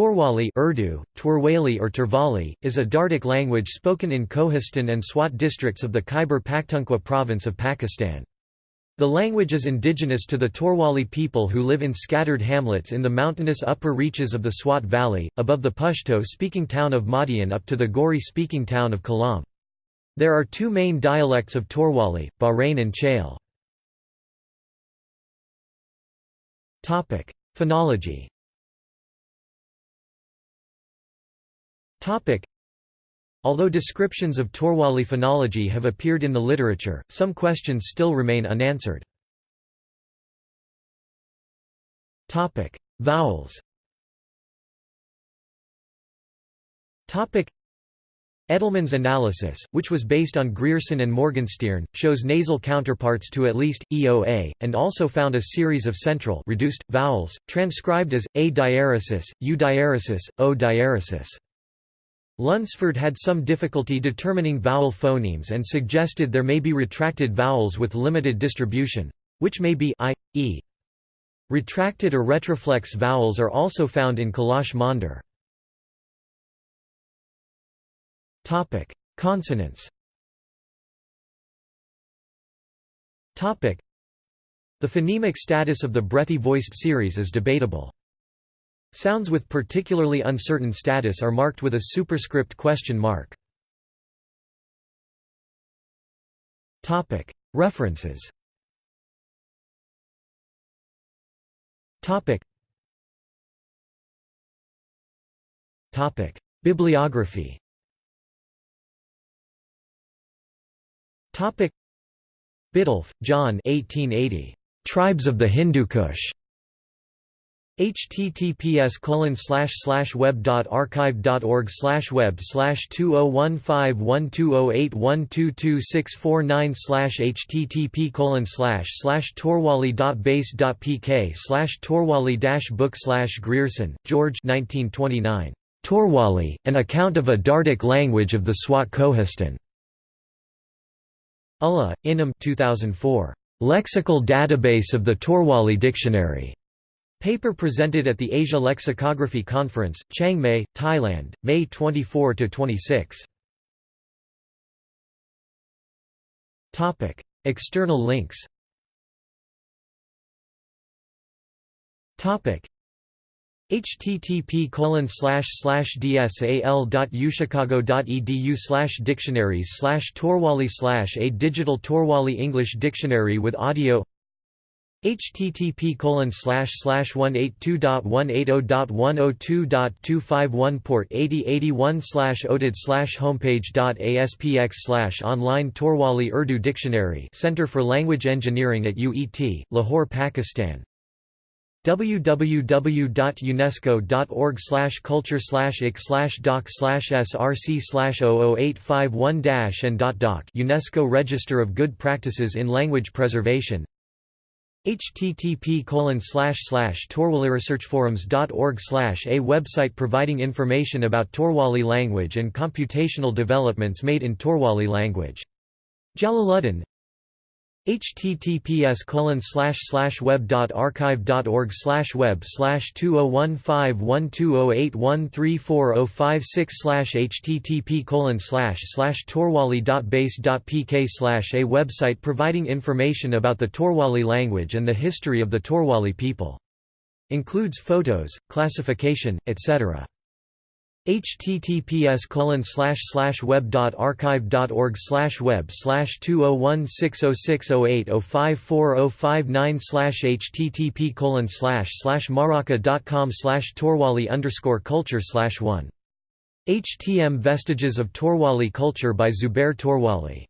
Torwali Urdu, Twerwali or Turvali, is a Dardic language spoken in Kohistan and Swat districts of the Khyber Pakhtunkhwa province of Pakistan. The language is indigenous to the Torwali people who live in scattered hamlets in the mountainous upper reaches of the Swat Valley, above the Pashto-speaking town of Madian up to the Gawri-speaking town of Kalam. There are two main dialects of Torwali, Bahrain and Chale. Phonology Although descriptions of Torwali phonology have appeared in the literature, some questions still remain unanswered. Vowels Edelman's analysis, which was based on Grierson and Morgenstierne, shows nasal counterparts to at least, EOA, and also found a series of central reduced, vowels, transcribed as, A diaresis, U diaresis, O diaresis. Lunsford had some difficulty determining vowel phonemes and suggested there may be retracted vowels with limited distribution, which may be i, e. Retracted or retroflex vowels are also found in Kalasha-mondr. Consonants The phonemic status of the breathy voiced series is debatable. Sounds with particularly uncertain status are marked with a superscript question mark. References. Bibliography. Biddulph, John 1880. Tribes of the Hindu Kush https colon slash slash web dot archive dot org slash web slash two oh one five one two oh eight one two oh two oh six four nine slash http oh colon slash slash torwali dot base dot pk slash torwali dash book slash Grierson, George 1929. Torwali, An Account of a Dardic Language of the Swat Kohistan. Ullah, Inam 2004. Lexical Database of the Torwali Dictionary. Paper presented at the Asia Lexicography Conference, Chiang Mai, Thailand, May 24–26. Topic: External links Topic: http colon slash slash dsal.uchicago.edu slash dictionaries slash torwali slash a digital torwali English dictionary with audio http colon oh oh slash slash 182.180.102.251 port 8081 slash odid slash homepage.aspx slash online Torwali Urdu Dictionary Center for Language Engineering at UET, Lahore, Pakistan. www.unesco.org culture slash ik doc slash src slash 00851 and dot doc UNESCO Register of Good Practices in Language Preservation http torwaliresearchforums.org a website providing information about Torwali language and computational developments made in Torwali language. Jalaluddin https web.archive.org web slash 20151208134056 http torwali.base.pk a website providing information about the Torwali language and the history of the Torwali people. Includes photos, classification, etc https colon slash slash web dot archive dot org slash web slash two oh one six oh six oh eight oh five four oh five nine slash http colon slash slash maraka dot com slash torwali underscore culture slash one. HTM Vestiges of Torwali Culture by Zubair Torwali